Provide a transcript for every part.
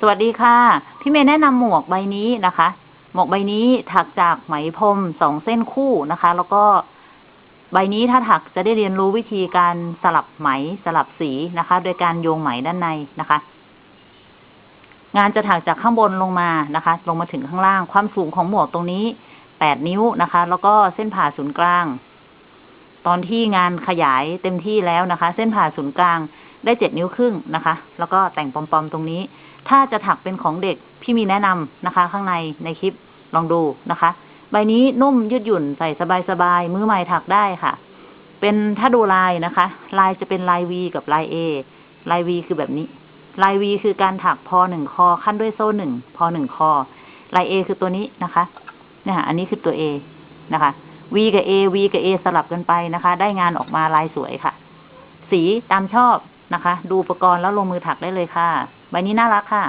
สวัสดีค่ะ พี่เมย์แนะนำหมวกใบนี้นะคะ หมวกใบนี้ถักจากไหมพรมสองเส้นคู่นะคะ แล้วก็ใบนี้ถ้าถักจะได้เรียนรู้วิธีการสลับไหมสลับสีนะคะ โดยการโยงไหมด้านในนะคะ งานจะถักจากข้างบนลงมานะคะ ลงมาถึงข้างล่าง ความสูงของหมวกตรงนี้แปดนิ้วนะคะ แล้วก็เส้นผ่าศูนย์กลาง ตอนที่งานขยายเต็มที่แล้วนะคะ เส้นผ่าศูนย์กลางได้เจ็ดนิ้วครึ่งนะคะ แล้วก็แต่งปอมๆตรงนี้ ถ้าจะถักเป็นของเด็กพี่มีแนะนำนะคะ ข้างในในคลิปลองดูนะคะ ใบนี้นุ่มยืดหยุ่นใส่สบายๆมือใหม่ถักได้ค่ะ เป็นถ้าดูลายนะคะ ลายจะเป็นลาย V กับลาย A ลาย V คือแบบนี้ ลาย V คือการถักพอหนึ่งคอขั้นด้วยโซ่หนึ่งพอหนึ่งคอ ลาย A คือตัวนี้นะคะ เนี่ยอันนี้คือตัว A นะคะ V กับ A V กับ A สลับกันไปนะคะ ได้งานออกมาลายสวยค่ะ สีตามชอบนะคะ ดูอุปกรณ์แล้วลงมือถักได้เลยค่ะ ใบนี้น่ารักค่ะ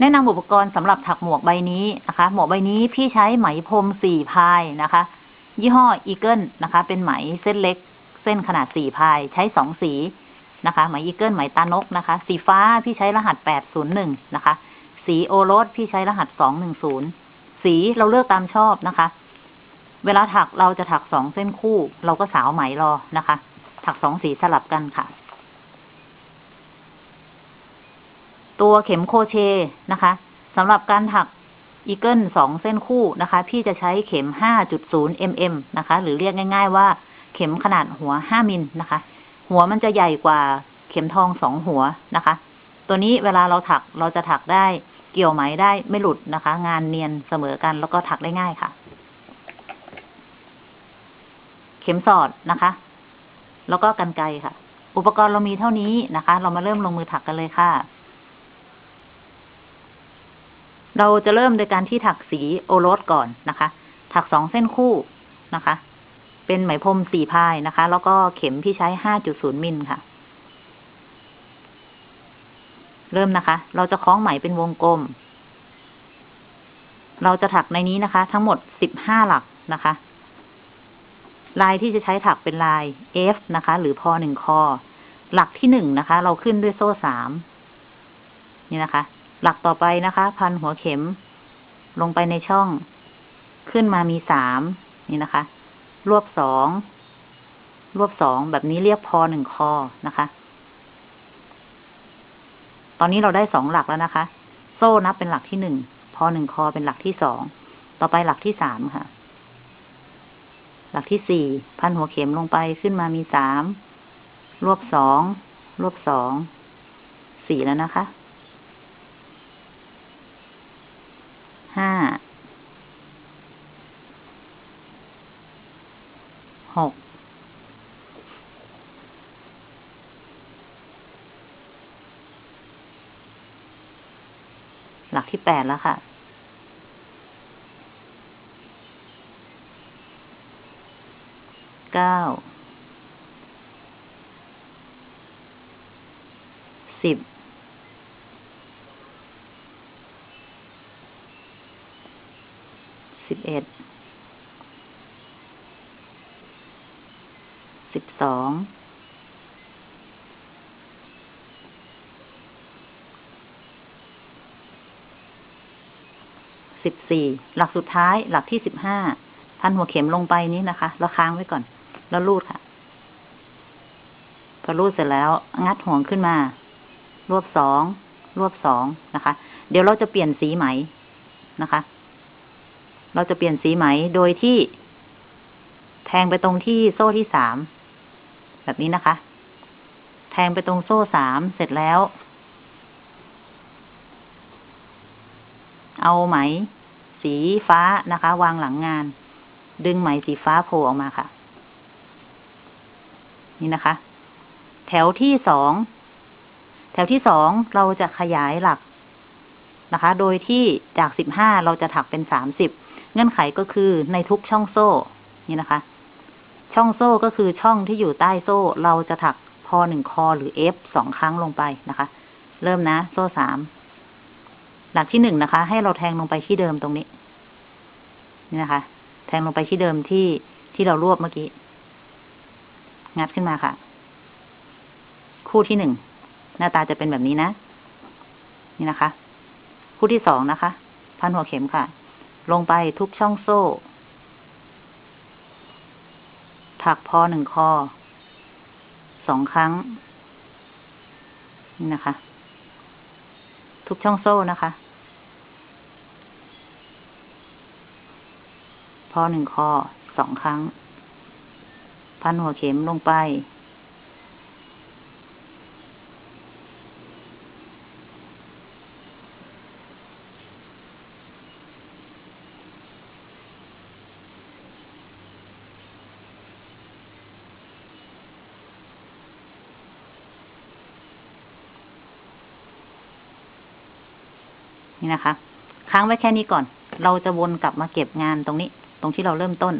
แนะนำอุปกรณ์สำหรับถักหมวกใบนี้นะคะ หมวกใบนี้พี่ใช้ไหมพรมสี่ ply นะคะ ยี่ห้อ Eagle นะคะ เป็นไหมเส้นเล็ก เส้นขนาดสี่ ply ใช้สองสีนะคะ ไหม Eagle ไหมตานกนะคะ สีฟ้าพี่ใช้รหัสแปดศูนย์หนึ่งนะคะ สี old rose พี่ใช้รหัสสองหนึ่งศูนย์สีเราเลือกตามชอบนะคะ เวลาถักเราจะถักสองเส้นคู่ เราก็สาวไหมรอนะคะ ถักสองสีสลับกันค่ะ ตัวเข็มโคเชนะคะสำหรับการถักอีเกิลสองเส้นคู่นะคะ พี่จะใช้เข็ม 5.0 mm นะคะ หรือเรียกง่าย ๆ ว่าเข็มขนาดหัว 5 มิลนะคะ หัวมันจะใหญ่กว่าเข็มทองสองหัวนะคะ ตัวนี้เวลาเราถักเราจะถักได้เกี่ยวไหมได้ไม่หลุดนะคะ งานเนียนเสมอกันแล้วก็ถักได้ง่ายค่ะ เข็มสอดนะคะ แล้วก็กันไกค่ะ อุปกรณ์เรามีเท่านี้นะคะ เรามาเริ่มลงมือถักกันเลยค่ะ เราจะเริ่มโดยการที่ถักสีโอรสก่อนนะคะ ถักสองเส้นคู่นะคะ เป็นไหมพรมสี่พายนะคะ แล้วก็เข็มที่ใช้ห้าจุดศูนย์มิลค่ะ เริ่มนะคะ เราจะคล้องไหมเป็นวงกลม เราจะถักในนี้นะคะ ทั้งหมดสิบห้าหลักนะคะ ลายที่จะใช้ถักเป็นลาย F นะคะ หรือพอหนึ่งคอ หลักที่หนึ่งนะคะ เราขึ้นด้วยโซ่สามนี่นะคะ หลักต่อไปนะคะ พันหัวเข็ม ลงไปในช่อง ขึ้นมามีสามนี่นะคะ รวบสองรวบสองแบบนี้เรียกพอหนึ่งคอนะคะ ตอนนี้เราได้สองหลักแล้วนะคะ โซ่นับเป็นหลักที่หนึ่งพอหนึ่งคอเป็นหลักที่สองต่อไปหลักที่สามค่ะ หลักที่สี่พันหัวเข็มลงไปขึ้นมามีสามรวบสองรวบสองสี่แล้วนะคะ ห้า หก หลักที่แปดแล้วค่ะ เก้า สิบ บเอ็ด สิบสอง สิบสี่ หลักสุดท้ายหลักที่สิบห้า พันหัวเข็มลงไปนี้นะคะแล้วค้างไว้ก่อน แล้วรูดค่ะ พอรูดเสร็จแล้ว งัดห่วงขึ้นมา รวบสอง รวบสองนะคะ เดี๋ยวเราจะเปลี่ยนสีไหมนะคะ เราจะเปลี่ยนสีไหมโดยที่ แทงไปตรงที่โซ่ที่สามแบบนี้นะคะ แทงไปตรงโซ่สามเสร็จแล้ว เอาไหม สีฟ้านะคะ วางหลังงาน ดึงไหมสีฟ้าโผล่ออกมาค่ะ นี่นะคะ แถวที่สองแถวที่สองเราจะขยายหลักนะคะ โดยที่จากสิบห้าเราจะถักเป็นสามสิบ เงื่อนไขก็คือในทุกช่องโซ่ นี่นะคะ ช่องโซ่ก็คือช่องที่อยู่ใต้โซ่ เราจะถักพอหนึ่งคอหรือ F สองครั้งลงไปนะคะ เริ่มนะ โซ่สาม หลักที่หนึ่งนะคะ ให้เราแทงลงไปที่เดิมตรงนี้ นี่นะคะ แทงลงไปที่เดิมที่ที่เรารวบเมื่อกี้ งัดขึ้นมาค่ะ คู่ที่หนึ่ง หน้าตาจะเป็นแบบนี้นะ นี่นะคะ คู่ที่สองนะคะ พันหัวเข็มค่ะ ลงไปทุกช่องโซ่ ถักพอหนึ่งคอ สองครั้ง นี่นะคะ ทุกช่องโซ่นะคะ พอหนึ่งคอ สองครั้ง พันหัวเข็มลงไป นี่นะคะ ค้างไว้แค่นี้ก่อน เราจะวนกลับมาเก็บงานตรงนี้ ตรงที่เราเริ่มต้น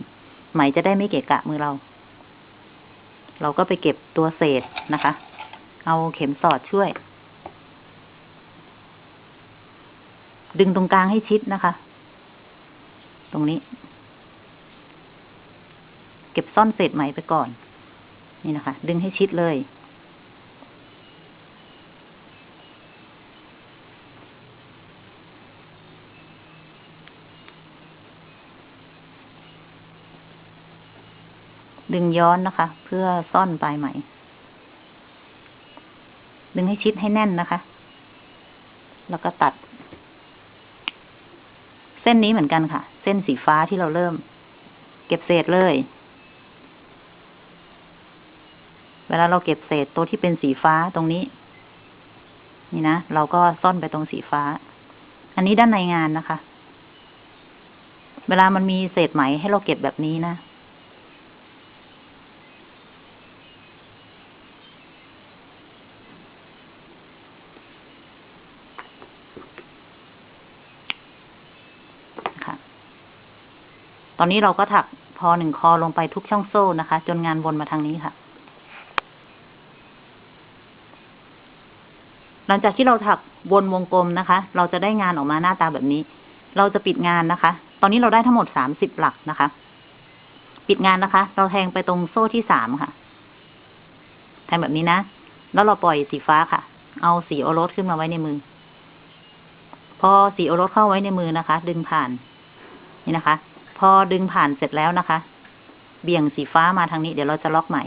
ไหมจะได้ไม่เกะกะมือเรา เราก็ไปเก็บตัวเศษนะคะ เอาเข็มสอดช่วย ดึงตรงกลางให้ชิดนะคะ ตรงนี้ เก็บซ่อนเศษไหมไปก่อน นี่นะคะ ดึงให้ชิดเลย ดึงย้อนนะคะ เพื่อซ่อนปลายไหม ดึงให้ชิดให้แน่นนะคะ แล้วก็ตัด เส้นนี้เหมือนกันค่ะ เส้นสีฟ้าที่เราเริ่ม เก็บเศษเลย เวลาเราเก็บเศษตัวที่เป็นสีฟ้าตรงนี้ นี่นะ เราก็ซ่อนไปตรงสีฟ้า อันนี้ด้านในงานนะคะ เวลามันมีเศษไหมให้เราเก็บแบบนี้นะ ตอนนี้เราก็ถักพอหนึ่งคอลงไปทุกช่องโซ่นะคะ จนงานวนมาทางนี้ค่ะ หลังจากที่เราถักวนวงกลมนะคะ เราจะได้งานออกมาหน้าตาแบบนี้ เราจะปิดงานนะคะ ตอนนี้เราได้ทั้งหมดสามสิบหลักนะคะ ปิดงานนะคะ เราแทงไปตรงโซ่ที่สามค่ะ แทงแบบนี้นะ แล้วเราปล่อยสีฟ้าค่ะ เอาสีโอรสขึ้นมาไว้ในมือ พอสีโอรสเข้าไว้ในมือนะคะ ดึงผ่าน นี่นะคะ พอดึงผ่านเสร็จแล้วนะคะ เบี่ยงสีฟ้ามาทางนี้เดี๋ยวเราจะล็อกไหม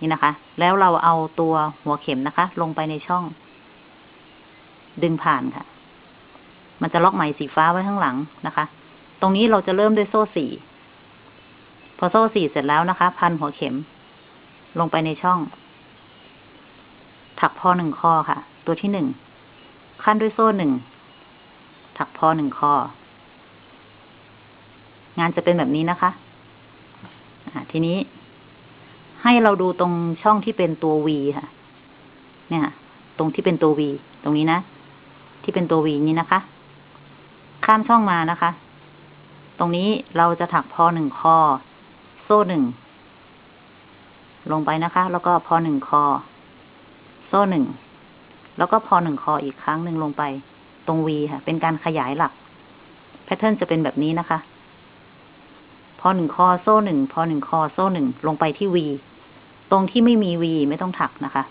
นี่นะคะ แล้วเราเอาตัวหัวเข็มนะคะ ลงไปในช่อง ดึงผ่านค่ะ มันจะล็อกไหมสีฟ้าไว้ข้างหลังนะคะ ตรงนี้เราจะเริ่มด้วยโซ่สี่พอโซ่สี่เสร็จแล้วนะคะ พันหัวเข็ม ลงไปในช่อง ถักพอหนึ่งคอค่ะ ตัวที่หนึ่งขั้นด้วยโซ่หนึ่งถักพอหนึ่งคอ งานจะเป็นแบบนี้นะคะทีนี้ให้เราดูตรงช่องที่เป็นตัว V ค่ะ เนี่ย ตรงที่เป็นตัว V ตรงนี้นะ ที่เป็นตัว V นี้นะคะ ข้ามช่องมานะคะ ตรงนี้เราจะถักพอหนึ่งคอ โซ่หนึ่ง ลงไปนะคะ แล้วก็พอหนึ่งคอ โซ่หนึ่ง แล้วก็พอหนึ่งคออีกครั้งหนึ่งลงไป ตรง V ค่ะ เป็นการขยายหลัก แพทเทิร์นจะเป็นแบบนี้นะคะ พอหนึ่งคอโซ่หนึ่งพอหนึ่งคอโซ่หนึ่งลงไปที่ V ตรงที่ไม่มี V ไม่ต้องถักนะคะ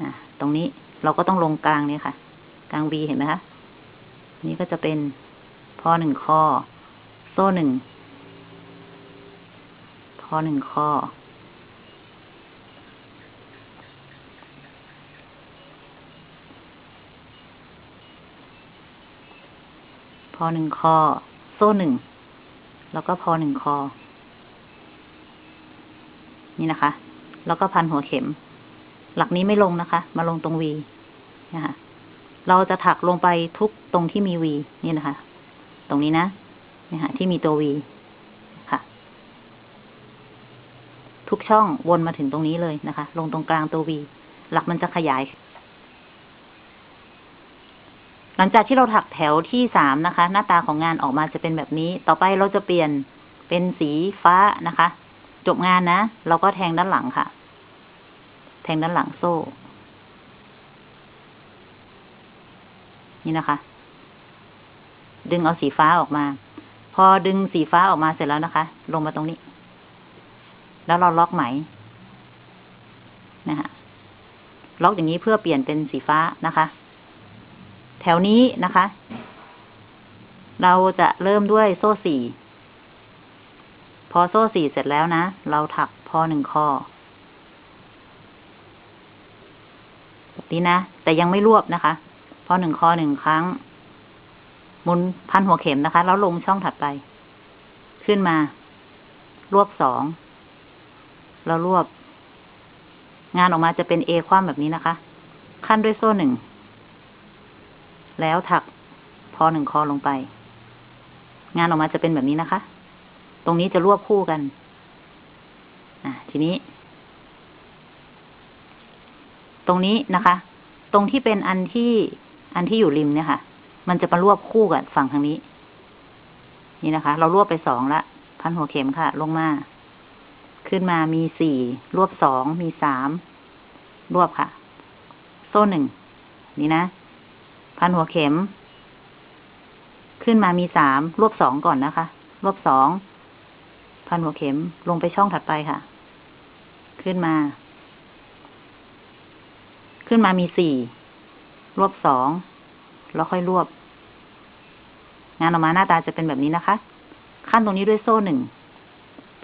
อะตรงนี้เราก็ต้องลงกลางเนี่ยค่ะ กลาง V เห็นไหมคะนี่ก็จะเป็นพอหนึ่งคอโซ่หนึ่งพอหนึ่งคอพอหนึ่งคอโซ่หนึ่ง แล้วก็พอหนึ่งคอ นี่นะคะ แล้วก็พันหัวเข็ม หลักนี้ไม่ลงนะคะ มาลงตรงวีนะคะเราจะถักลงไปทุกตรงที่มีวีนี่นะคะ ตรงนี้นะนี่ค่ะที่มีตัววีค่ะ ทุกช่องวนมาถึงตรงนี้เลยนะคะ ลงตรงกลางตัววีหลักมันจะขยาย หลังจากที่เราถักแถวที่สามนะคะ หน้าตาของงานออกมาจะเป็นแบบนี้ ต่อไปเราจะเปลี่ยนเป็นสีฟ้านะคะ จบงานนะ เราก็แทงด้านหลังค่ะ แทงด้านหลังโซ่ นี่นะคะ ดึงเอาสีฟ้าออกมา พอดึงสีฟ้าออกมาเสร็จแล้วนะคะ ลงมาตรงนี้ แล้วเราล็อกไหม นะคะล็อกอย่างนี้เพื่อเปลี่ยนเป็นสีฟ้านะคะ แถวนี้นะคะ เราจะเริ่มด้วยโซ่สี่ พอโซ่สี่เสร็จแล้วนะ เราถักพอหนึ่งข้อแบบนี้นะ แต่ยังไม่รวบนะคะ พอหนึ่งคอหนึ่งครั้ง หมุนพันหัวเข็มนะคะ แล้วลงช่องถัดไป ขึ้นมา รวบสองแล้วรวบ งานออกมาจะเป็นเอคว่ำแบบนี้นะคะ ขั้นด้วยโซ่หนึ่ง แล้วถักพอหนึ่งคอลงไป งานออกมาจะเป็นแบบนี้นะคะ ตรงนี้จะรวบคู่กัน อะ ทีนี้ ตรงนี้นะคะ ตรงที่เป็นอันที่ อันที่อยู่ริมเนี่ยค่ะ มันจะมารวบคู่กับฝั่งทางนี้ นี่นะคะ เรารวบไปสองละ พันหัวเข็มค่ะ ลงมา ขึ้นมามีสี่รวบสองมีสามรวบค่ะ โซ่หนึ่งนี่นะ พันหัวเข็ม ขึ้นมามีสามรวบสองก่อนนะคะ รวบสอง พันหัวเข็มลงไปช่องถัดไปค่ะ ขึ้นมา ขึ้นมามีสี่รวบสองแล้วค่อยรวบ งานออกมาหน้าตาจะเป็นแบบนี้นะคะ ขั้นตรงนี้ด้วยโซ่หนึ่ง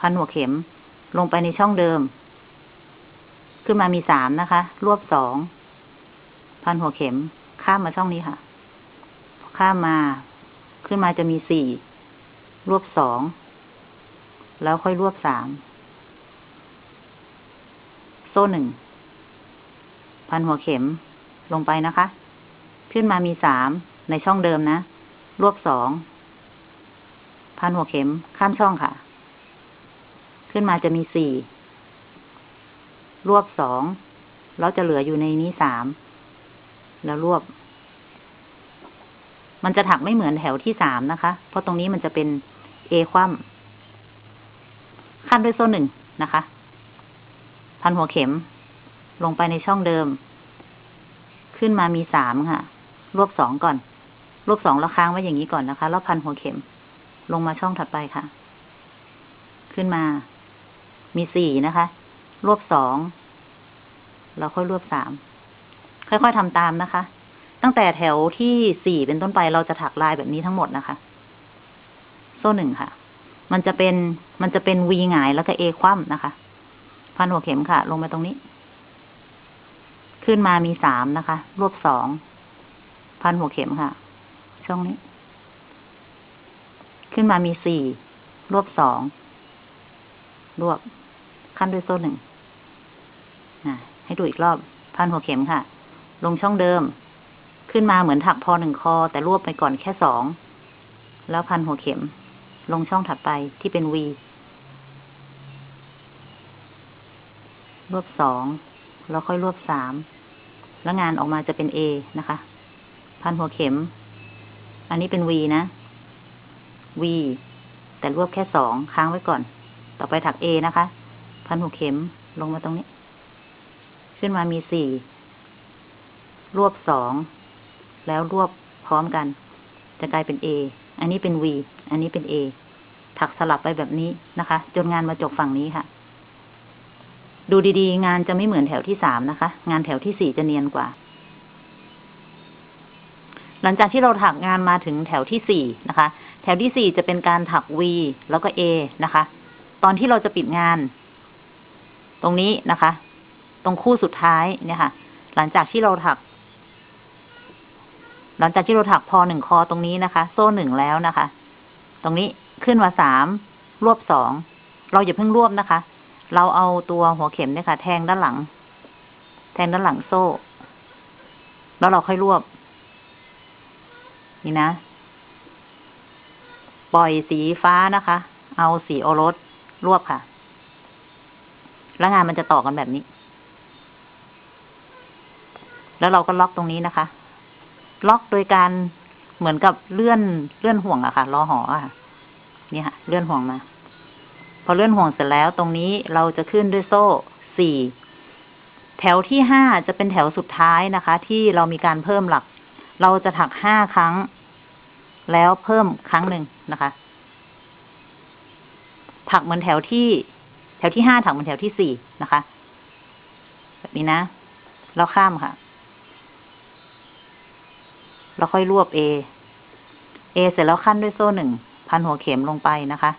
พันหัวเข็ม ลงไปในช่องเดิม ขึ้นมามีสามนะคะ รวบสอง พันหัวเข็ม ข้ามมาช่องนี้ค่ะ ข้ามมา ขึ้นมาจะมีสี่ รวบสอง แล้วค่อยรวบสาม โซ่หนึ่ง พันหัวเข็มลงไปนะคะ ขึ้นมามีสาม ในช่องเดิมนะ รวบสอง พันหัวเข็มข้ามช่องค่ะ ขึ้นมาจะมีสี่ รวบสอง แล้วจะเหลืออยู่ในนี้สาม แล้วรวบ มันจะถักไม่เหมือนแถวที่สามนะคะ เพราะตรงนี้มันจะเป็นเอคว่ำขั้นด้วยโซ่หนึ่งนะคะ พันหัวเข็ม ลงไปในช่องเดิม ขึ้นมามีสามค่ะ รวบสองก่อน รวบสองแล้วค้างไว้อย่างนี้ก่อนนะคะ แล้วพันหัวเข็ม ลงมาช่องถัดไปค่ะ ขึ้นมา มีสี่นะคะ รวบสองแล้วค่อยรวบสาม ค่อยๆทำตามนะคะ ตั้งแต่แถวที่สี่เป็นต้นไปเราจะถักลายแบบนี้ทั้งหมดนะคะ โซ่หนึ่งค่ะ มันจะเป็นมันจะเป็นวีหงายแล้วก็เอคว่ำนะคะ พันหัวเข็มค่ะ ลงมาตรงนี้ ขึ้นมามีสามนะคะ รวบสอง พันหัวเข็มค่ะ ช่องนี้ ขึ้นมามีสี่ รวบสอง รวบ ขั้นด้วยโซ่หนึ่งให้ดูอีกรอบ พันหัวเข็มค่ะ ลงช่องเดิม ขึ้นมาเหมือนถักพอหนึ่งคอ แต่รวบไปก่อนแค่สอง แล้วพันหัวเข็ม ลงช่องถัดไปที่เป็นวีรวบสองแล้วค่อยรวบสามแล้วงานออกมาจะเป็น A นะคะ พันหัวเข็ม อันนี้เป็น V นะ V แต่รวบแค่สองค้างไว้ก่อน ต่อไปถัก A นะคะ พันหัวเข็มลงมาตรงนี้ ขึ้นมามีสี่ รวบสองแล้วรวบพร้อมกัน จะกลายเป็น A อันนี้เป็น V อันนี้เป็น A ถักสลับไปแบบนี้นะคะ จนงานมาจบฝั่งนี้ค่ะ ดูดีๆ งานจะไม่เหมือนแถวที่สามนะคะ งานแถวที่สี่จะเนียนกว่า หลังจากที่เราถักงานมาถึงแถวที่สี่นะคะ แถวที่สี่จะเป็นการถัก V แล้วก็ A นะคะ ตอนที่เราจะปิดงาน ตรงนี้นะคะ ตรงคู่สุดท้ายเนี่ยค่ะ หลังจากที่เราถัก หลังจากที่เราถักพอหนึ่งคอตรงนี้นะคะ โซ่หนึ่งแล้วนะคะ ตรงนี้ขึ้นมาสามรวบสอง เราอย่าเพิ่งรวบนะคะ เราเอาตัวหัวเข็มเนี่ยค่ะ แทงด้านหลัง แทงด้านหลังโซ่ แล้วเราค่อยรวบ นี่นะ ปล่อยสีฟ้านะคะ เอาสีโอรสรวบค่ะ แล้วงานมันจะต่อกันแบบนี้ แล้วเราก็ล็อกตรงนี้นะคะ ล็อกโดยการเหมือนกับเลื่อนเลื่อนห่วงอะค่ะล้อหออะค่ะนี่ค่ะ เลื่อนห่วงมา พอเลื่อนห่วงเสร็จแล้ว ตรงนี้เราจะขึ้นด้วยโซ่สี่แถวที่ห้าจะเป็นแถวสุดท้ายนะคะ ที่เรามีการเพิ่มหลัก เราจะถักห้าครั้ง แล้วเพิ่มครั้งหนึ่งนะคะ ถักเหมือนแถวที่ แถวที่ห้าถักเหมือนแถวที่สี่นะคะ แบบนี้นะแล้วข้ามค่ะ แล้วค่อยรวบ A A เอเสร็จแล้วขั้นด้วยโซ่หนึ่ง พันหัวเข็มลงไปนะคะ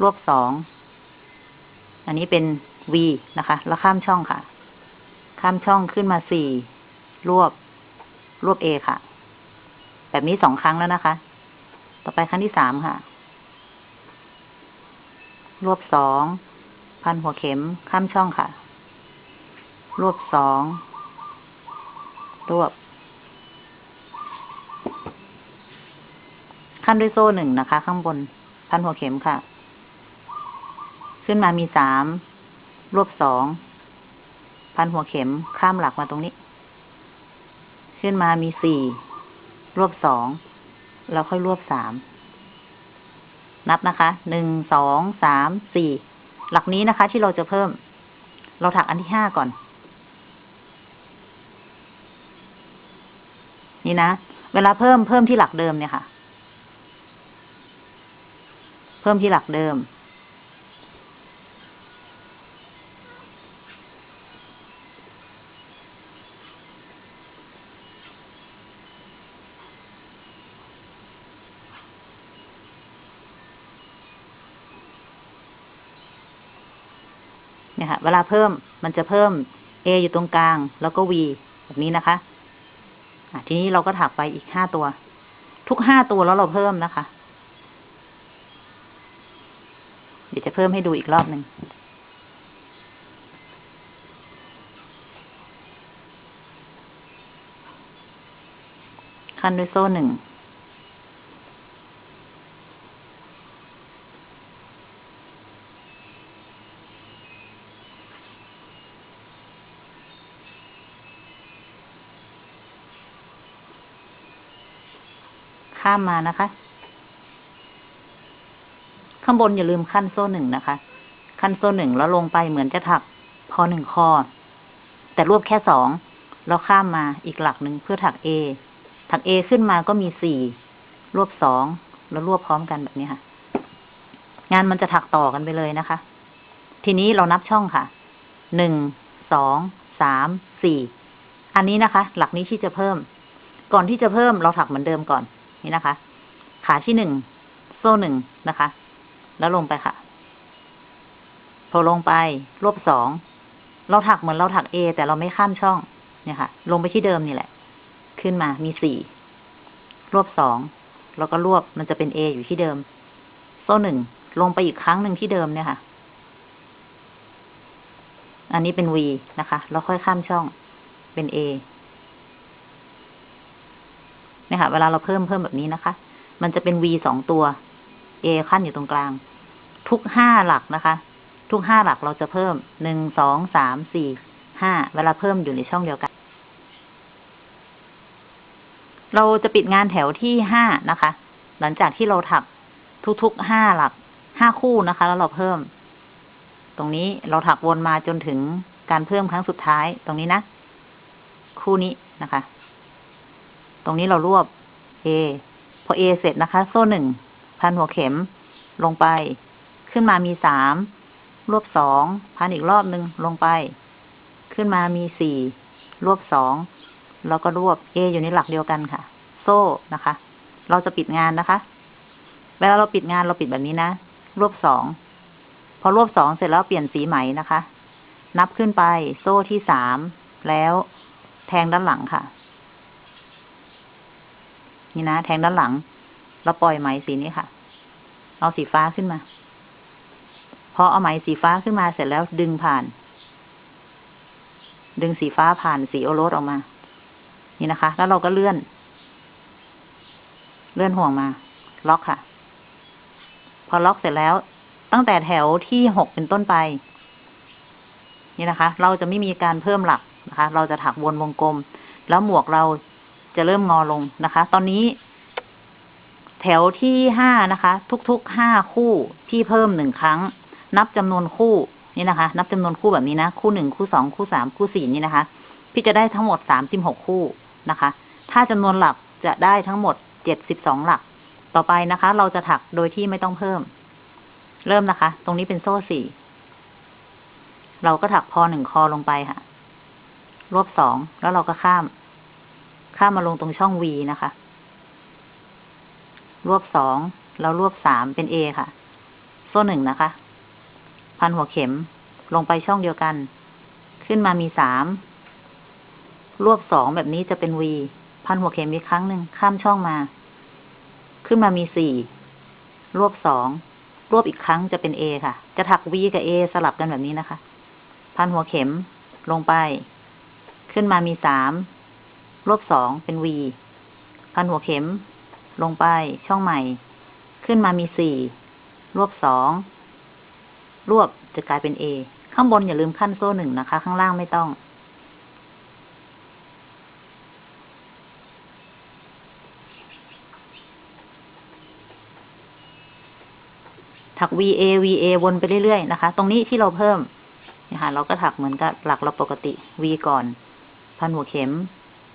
รวบสอง อันนี้เป็น V นะคะ แล้วข้ามช่องค่ะ ข้ามช่องขึ้นมาสี่ รวบ รวบ A ค่ะ แบบนี้สองครั้งแล้วนะคะ ต่อไปครั้งที่สามค่ะ รวบสอง พันหัวเข็ม ข้ามช่องค่ะ รวบสอง รวบ ขั้นด้วยโซ่หนึ่งนะคะ ข้างบน พันหัวเข็มค่ะ ขึ้นมามีสามรวบสองพันหัวเข็มข้ามหลักมาตรงนี้ ขึ้นมามีสี่รวบสองแล้วค่อยรวบสามนับนะคะ หนึ่ง สอง สาม สี่ หลักนี้นะคะ ที่เราจะเพิ่ม เราถักอันที่ห้าก่อน นี่นะ เวลาเพิ่มเพิ่มที่หลักเดิมเนี่ยค่ะ เพิ่มที่หลักเดิม เนี่ยค่ะ เวลาเพิ่มมันจะเพิ่ม A อยู่ตรงกลาง แล้วก็ V แบบนี้นะคะะทีนี้เราก็ถักไปอีกห้าตัว ทุกห้าตัวแล้วเราเพิ่มนะคะ จะเพิ่มให้ดูอีกรอบหนึ่งขั้นด้วยโซ่หนึ่ง ข้ามมานะคะ ข้างบนอย่าลืมขั้นโซ่หนึ่งนะคะ ขั้นโซ่หนึ่งแล้วลงไปเหมือนจะถักพอหนึ่งคอ แต่รวบแค่สองแล้วข้ามมาอีกหลักหนึ่งเพื่อถัก A ถัก A ขึ้นมาก็มีสี่รวบสองแล้วรวบพร้อมกันแบบนี้ค่ะ งานมันจะถักต่อกันไปเลยนะคะ ทีนี้เรานับช่องค่ะหนึ่งสองสามสี่อันนี้นะคะ หลักนี้ที่จะเพิ่ม ก่อนที่จะเพิ่มเราถักเหมือนเดิมก่อนนี่นะคะ ขาที่หนึ่งโซ่หนึ่งนะคะ แล้วลงไปค่ะ พอลงไป รวบสอง เราถักเหมือนเราถัก A แต่เราไม่ข้ามช่อง เนี่ยค่ะ ลงไปที่เดิมนี่แหละ ขึ้นมา มีสี่ รวบสอง แล้วก็รวบมันจะเป็น A ออยู่ที่เดิม โซ่หนึ่ง ลงไปอีกครั้งหนึ่งที่เดิมเนี่ยค่ะ อันนี้เป็น V นะคะ แล้วค่อยข้ามช่อง เป็น A เนี่ยค่ะ เวลาเราเพิ่มเพิ่มแบบนี้นะคะ มันจะเป็น V สองตัว A ขั้นอยู่ตรงกลาง ทุกห้าหลักนะคะ ทุกห้าหลักเราจะเพิ่มหนึ่งสองสามสี่ห้าเวลาเพิ่มอยู่ในช่องเดียวกัน เราจะปิดงานแถวที่ห้านะคะ หลังจากที่เราถักทุกๆห้าหลักห้าคู่นะคะ แล้วเราเพิ่ม ตรงนี้เราถักวนมาจนถึงการเพิ่มครั้งสุดท้ายตรงนี้นะ คู่นี้นะคะ ตรงนี้เรารวบ A พอ A เสร็จนะคะ โซ่หนึ่งพันหัวเข็มลงไป ขึ้นมามีสามรวบสองพันอีกรอบหนึ่งลงไป ขึ้นมามีสี่รวบสองแล้วก็รวบ A อยู่ในหลักเดียวกันค่ะ โซ่นะคะ เราจะปิดงานนะคะ เวลาเราปิดงานเราปิดแบบนี้นะ รวบสอง พอรวบสองเสร็จแล้วเปลี่ยนสีไหมนะคะ นับขึ้นไป โซ่ที่สาม แล้วแทงด้านหลังค่ะ นี่นะ แทงด้านหลัง เราปล่อยไหมสีนี้ค่ะ เอาสีฟ้าขึ้นมา อเอาไหมสีฟ้าขึ้นมาเสร็จแล้วดึงผ่าน ดึงสีฟ้าผ่านสีโอรสออกมา นี่นะคะ แล้วเราก็เลื่อน เลื่อนห่วงมา ล็อกค่ะ พอล็อกเสร็จแล้ว ตั้งแต่แถวที่หกเป็นต้นไป นี่นะคะ เราจะไม่มีการเพิ่มหลักนะคะ เราจะถักวนวงกลม แล้วหมวกเราจะเริ่มงอลงนะคะ ตอนนี้แถวที่ห้านะคะ ทุกๆห้าคู่ที่เพิ่มหนึ่งครั้ง นับจำนวนคู่นี่นะคะ นับจำนวนคู่แบบนี้นะ คู่หนึ่งคู่สองคู่สามคู่สี่นี่นะคะ พี่จะได้ทั้งหมดสามสิบหกคู่นะคะ ถ้าจำนวนหลักจะได้ทั้งหมดเจ็ดสิบสองหลัก ต่อไปนะคะ เราจะถักโดยที่ไม่ต้องเพิ่ม เริ่มนะคะ ตรงนี้เป็นโซ่สี่เราก็ถักพอหนึ่งคอลงไปค่ะ รวบสองแล้วเราก็ข้าม ข้ามมาลงตรงช่อง V นะคะ รวบสองแล้วรวบสามเป็น A ค่ะ โซ่หนึ่งนะคะ พันหัวเข็ม ลงไปช่องเดียวกัน ขึ้นมามีสาม รวบสองแบบนี้จะเป็น V พันหัวเข็มอีกครั้งหนึ่งข้ามช่องมา ขึ้นมามีสี่ รวบสอง รวบอีกครั้งจะเป็น A ค่ะ จะถัก V กับ A สลับกันแบบนี้นะคะ พันหัวเข็มลงไป ขึ้นมามีสาม รวบสองเป็น V พันหัวเข็ม ลงไปช่องใหม่ ขึ้นมามีสี่ รวบสอง รวบจะกลายเป็น A ข้างบนอย่าลืมขั้นโซ่หนึ่งนะคะ ข้างล่างไม่ต้อง ถัก VA VA วนไปเรื่อยๆนะคะ ตรงนี้ที่เราเพิ่มนะคะเราก็ถักเหมือนกับหลักเราปกติ V ก่อน พันหัวเข็ม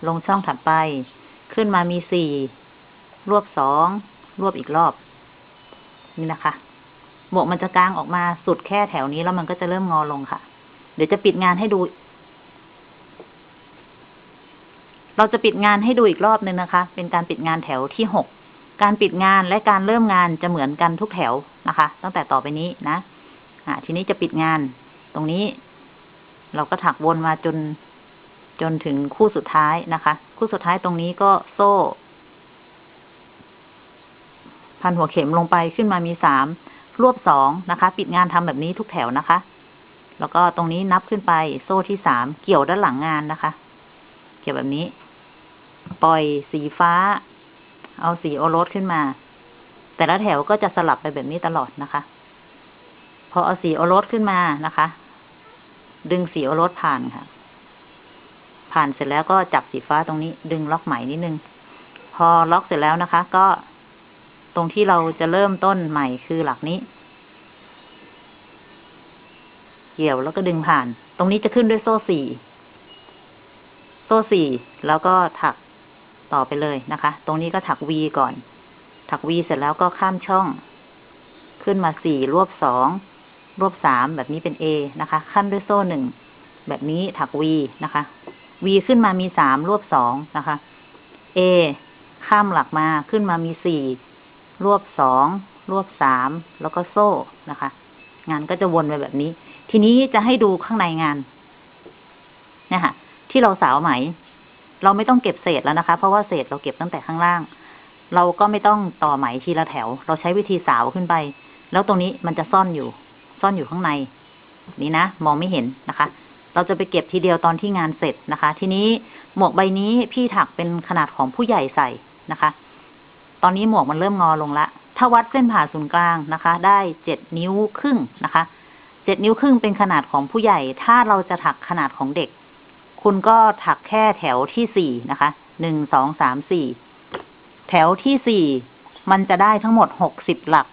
ลงช่องถัดไป ขึ้นมามีสี่รวบสองรวบอีกรอบ นี่นะคะ หมวกมันจะกางออกมาสุดแค่แถวนี้แล้วมันก็จะเริ่มงอลงค่ะ เดี๋ยวจะปิดงานให้ดู เราจะปิดงานให้ดูอีกรอบนึงนะคะ เป็นการปิดงานแถวที่หก การปิดงานและการเริ่มงานจะเหมือนกันทุกแถวนะคะ ตั้งแต่ต่อไปนี้นะ อ่า ทีนี้จะปิดงาน ตรงนี้ เราก็ถักวนมาจนจนถึงคู่สุดท้ายนะคะ คู่สุดท้ายตรงนี้ก็โซ่ พันหัวเข็มลงไปขึ้นมามีสาม รวบสองนะคะ ปิดงานทำแบบนี้ทุกแถวนะคะ แล้วก็ตรงนี้นับขึ้นไปโซ่ที่สามเกี่ยวด้านหลังงานนะคะ เกี่ยวแบบนี้ ปล่อยสีฟ้า เอาสีโอรสขึ้นมา แต่ละแถวก็จะสลับไปแบบนี้ตลอดนะคะ พอเอาสีโอรสขึ้นมานะคะ ดึงสีโอรสผ่านค่ะ ผ่านเสร็จแล้วก็จับสีฟ้าตรงนี้ ดึงล็อกใหมนิดนึง พอล็อกเสร็จแล้วนะคะ ก็ ตรงที่เราจะเริ่มต้นใหม่คือหลักนี้ เกี่ยวแล้วก็ดึงผ่าน ตรงนี้จะขึ้นด้วยโซ่สี่โซ่สี่แล้วก็ถักต่อไปเลยนะคะ ตรงนี้ก็ถัก V ก่อน ถัก V เสร็จแล้วก็ข้ามช่อง ขึ้นมาสี่รวบสองรวบสามแบบนี้เป็น A นะคะ ขั้นด้วยโซ่หนึ่งแบบนี้ถัก V นะคะ V ขึ้นมามีสามรวบสองนะคะ A ข้ามหลักมาขึ้นมามีสี่ รวบสอง รวบสาม แล้วก็โซ่นะคะ งานก็จะวนไปแบบนี้ ทีนี้จะให้ดูข้างในงานเนี่ยค่ะที่เราสาวไหม เราไม่ต้องเก็บเศษแล้วนะคะ เพราะว่าเศษเราเก็บตั้งแต่ข้างล่าง เราก็ไม่ต้องต่อไหมทีละแถว เราใช้วิธีสาวขึ้นไป แล้วตรงนี้มันจะซ่อนอยู่ ซ่อนอยู่ข้างใน นี่นะ มองไม่เห็นนะคะ เราจะไปเก็บทีเดียวตอนที่งานเสร็จนะคะ ทีนี้หมวกใบนี้พี่ถักเป็นขนาดของผู้ใหญ่ใส่นะคะ ตอนนี้หมวกมันเริ่มงอลงละ ถ้าวัดเส้นผ่าศูนย์กลางนะคะ ได้เจ็ดนิ้วครึ่งนะคะ เจ็ดนิ้วครึ่งเป็นขนาดของผู้ใหญ่ ถ้าเราจะถักขนาดของเด็ก คุณก็ถักแค่แถวที่สี่นะคะ หนึ่ง สอง สาม สี่ แถวที่สี่ มันจะได้ทั้งหมดหกสิบหลัก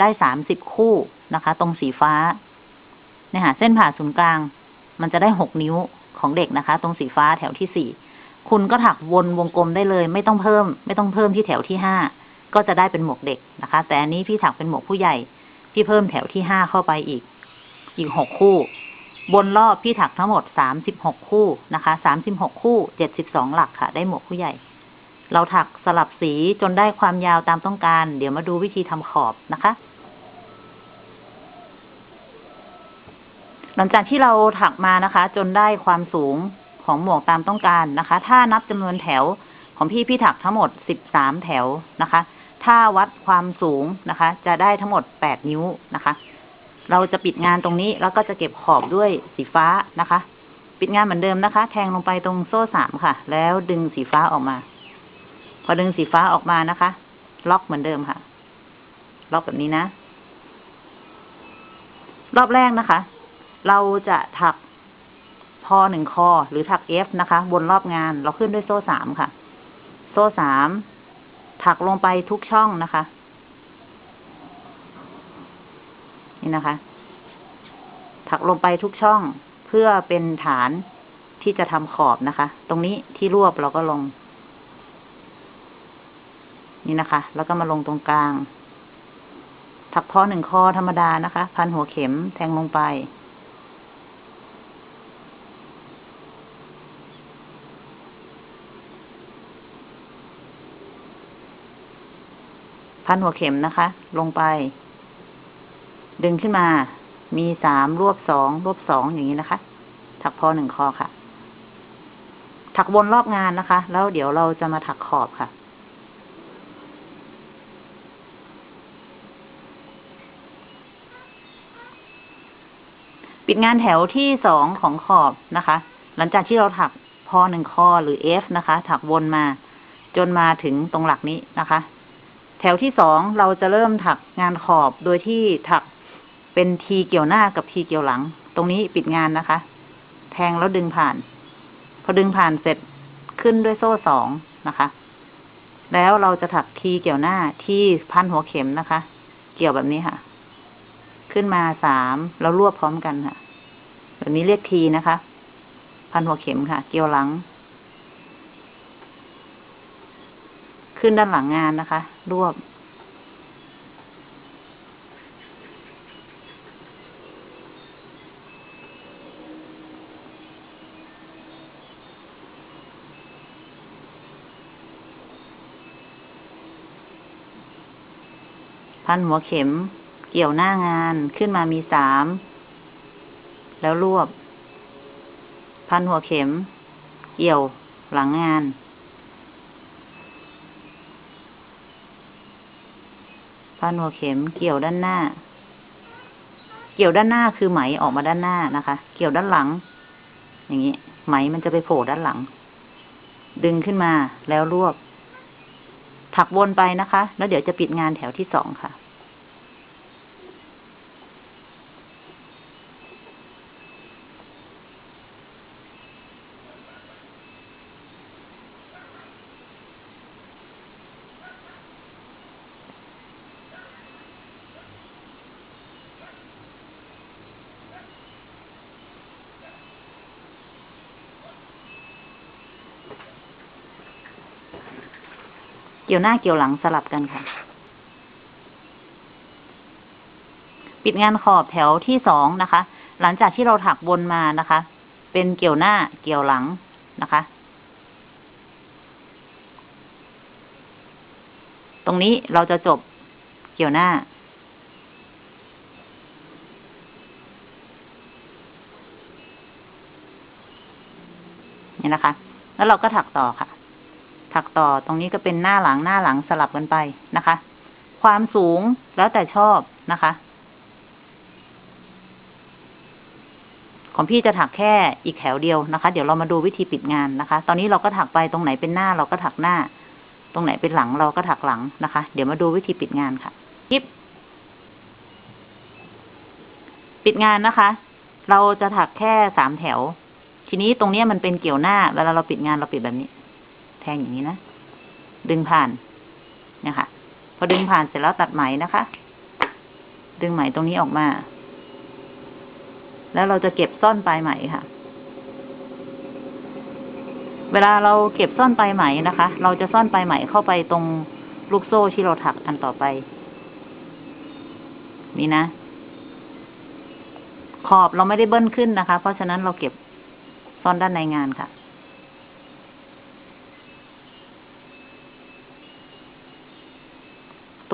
ได้สามสิบคู่นะคะ ตรงสีฟ้า เนี่ยค่ะ เส้นผ่าศูนย์กลาง มันจะได้หกนิ้วของเด็กนะคะ ตรงสีฟ้าแถวที่สี่ คุณก็ถักวนวงกลมได้เลย ไม่ต้องเพิ่ม ไม่ต้องเพิ่มที่แถวที่ห้าก็จะได้เป็นหมวกเด็กนะคะ แต่อันนี้พี่ถักเป็นหมวกผู้ใหญ่ พี่เพิ่มแถวที่ห้าเข้าไปอีก อีกหกคู่บนรอบพี่ถักทั้งหมดสามสิบหกคู่นะคะสามสิบหกคู่เจ็ดสิบสองหลักค่ะ ได้หมวกผู้ใหญ่ เราถักสลับสีจนได้ความยาวตามต้องการ เดี๋ยวมาดูวิธีทำขอบนะคะ หลังจากที่เราถักมานะคะ จนได้ความสูง ของหมวกตามต้องการนะคะ ถ้านับจำนวนแถวของพี่พี่ถักทั้งหมดสิบสามแถวนะคะ ถ้าวัดความสูงนะคะ จะได้ทั้งหมดแปดนิ้วนะคะ เราจะปิดงานตรงนี้แล้วก็จะเก็บขอบด้วยสีฟ้านะคะ ปิดงานเหมือนเดิมนะคะ แทงลงไปตรงโซ่สามค่ะ แล้วดึงสีฟ้าออกมา พอดึงสีฟ้าออกมานะคะ ล็อกเหมือนเดิมค่ะ ล็อกแบบนี้นะ รอบแรกนะคะ เราจะถัก พอหนึ่งคอ หรือถักเอฟนะคะบนรอบงานเราขึ้นด้วยโซ่สามค่ะ โซ่สามถักลงไปทุกช่องนะคะ นี่นะคะ ถักลงไปทุกช่องเพื่อเป็นฐานที่จะทำขอบนะคะ ตรงนี้ที่รวบเราก็ลง นี่นะคะ แล้วก็มาลงตรงกลาง ถักพอหนึ่งคอธรรมดานะคะ พันหัวเข็มแทงลงไป พันหัวเข็มนะคะ ลงไป ดึงขึ้นมา มีสามรวบสองรวบสองอย่างนี้นะคะ ถักพอหนึ่งคอค่ะ ถักวนรอบงานนะคะ แล้วเดี๋ยวเราจะมาถักขอบค่ะปิดงานแถวที่สองของขอบนะคะ หลังจากที่เราถักพอหนึ่งคอหรือ F นะคะ ถักวนมา จนมาถึงตรงหลักนี้นะคะ ถวที่สองเราจะเริ่มถักงานขอบโดยที่ถักเป็นทีเกี่ยวหน้ากับทีเกี่ยวหลัง ตรงนี้ปิดงานนะคะ แทงแล้วดึงผ่าน พอดึงผ่านเสร็จขึ้นด้วยโซ่สองนะคะ แล้วเราจะถักทีเกี่ยวหน้าที่พันหัวเข็มนะคะ เกี่ยวแบบนี้ค่ะ ขึ้นมาสามแล้วรวบพร้อมกันค่ะ แบบนี้เรียกทีนะคะ พันหัวเข็มค่ะ เกี่ยวหลัง ขึ้นด้านหลังงานนะคะ รวบ พันหัวเข็มเกี่ยวหน้างานขึ้นมามีสาม แล้วรวบ พันหัวเข็ม เกี่ยวหลังงาน พันหัวเข็มเกี่ยวด้านหน้า เกี่ยวด้านหน้าคือไหมออกมาด้านหน้านะคะ เกี่ยวด้านหลัง อย่างนี้ ไหมมันจะไปโผล่ด้านหลัง ดึงขึ้นมาแล้วรวบ ถักวนไปนะคะ แล้วเดี๋ยวจะปิดงานแถวที่สองค่ะ กี่ยวหน้าเกี่ยวหลังสลับกันค่ะ ปิดงานขอบแถวที่สองนะคะ หลังจากที่เราถักวนมานะคะ เป็นเกี่ยวหน้าเกี่ยวหลังนะคะ ตรงนี้เราจะจบเกี่ยวหน้านี่นะคะ แล้วเราก็ถักต่อค่ะ ถักต่อตรงนี้ก็เป็นหน้าหลังหน้าหลังสลับกันไปนะคะ ความสูงแล้วแต่ชอบนะคะ ของพี่จะถักแค่อีกแถวเดียวนะคะ เดี๋ยวเรามาดูวิธีปิดงานนะคะ ตอนนี้เราก็ถักไปตรงไหนเป็นหน้าเราก็ถักหน้า ตรงไหนเป็นหลังเราก็ถักหลังนะคะ เดี๋ยวมาดูวิธีปิดงานค่ะกิ๊บปิดงานนะคะ เราจะถักแค่สามแถว ทีนี้ตรงนี้มันเป็นเกี่ยวหน้า เวลาเราปิดงานเราปิดแบบนี้ แทงอย่างนี้นะ ดึงผ่านเนี่ยค่ะ พอดึงผ่านเสร็จแล้วตัดไหมนะคะ ดึงไหมตรงนี้ออกมา แล้วเราจะเก็บซ่อนปลายไหมค่ะ เวลาเราเก็บซ่อนปลายไหมนะคะ เราจะซ่อนปลายไหมเข้าไปตรงลูกโซ่ที่เราถักอันต่อไปนี่นะ ขอบเราไม่ได้เบิ้ลขึ้นนะคะ เพราะฉะนั้นเราเก็บซ่อนด้านในงานค่ะ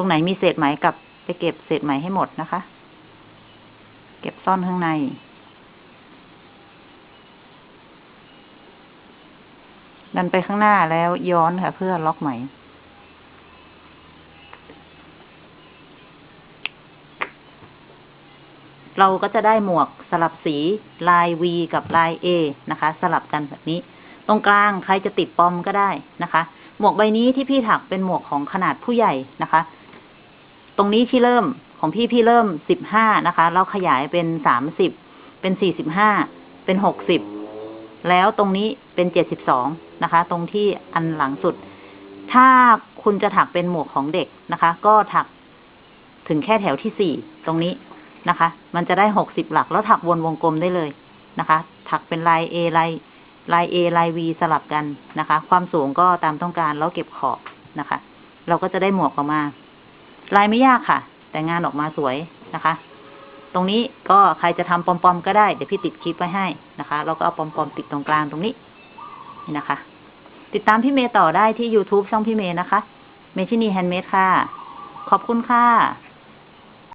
รงไหนมีเศษไหมกลับไปเก็บเศษไหมให้หมดนะคะ เก็บซ่อนข้างใน ดันไปข้างหน้าแล้วย้อนค่ะ เพื่อล็อกไหมเราก็จะได้หมวกสลับสีลาย V กับลาย A นะคะ สลับกันแบบนี้ ตรงกลางใครจะติดปอมก็ได้นะคะ หมวกใบนี้ที่พี่ถักเป็นหมวกของขนาดผู้ใหญ่นะคะ ตรงนี้ที่เริ่มของพี่พี่เริ่มสิบห้านะคะเราขยายเป็นสามสิบเป็นสี่สิบห้าเป็นหกสิบแล้วตรงนี้เป็นเจ็ดสิบสองนะคะ ตรงที่อันหลังสุด ถ้าคุณจะถักเป็นหมวกของเด็กนะคะ ก็ถักถึงแค่แถวที่สี่ตรงนี้นะคะ มันจะได้หกสิบหลักแล้วถักวนวงกลมได้เลยนะคะ ถักเป็นลาย A ลายลาย A ลาย V สลับกันนะคะ ความสูงก็ตามต้องการแล้วเก็บขอบนะคะ เราก็จะได้หมวกออกมา ลายไม่ยากค่ะ แต่งานออกมาสวยนะคะ ตรงนี้ก็ใครจะทำปอมๆก็ได้ เดี๋ยวพี่ติดคลิปไว้ให้นะคะ เราก็เอาปอมๆติดตรงกลางตรงนี้ นี่นะคะ ติดตามพี่เมย์ต่อได้ที่ YouTube ช่องพี่เมย์นะคะ เมชินีแฮนด์เมดค่ะ ขอบคุณค่ะ